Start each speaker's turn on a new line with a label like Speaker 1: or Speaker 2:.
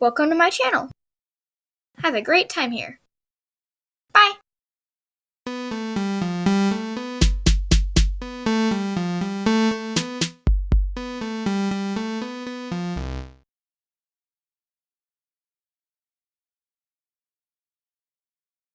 Speaker 1: Welcome to my channel. Have a great time here.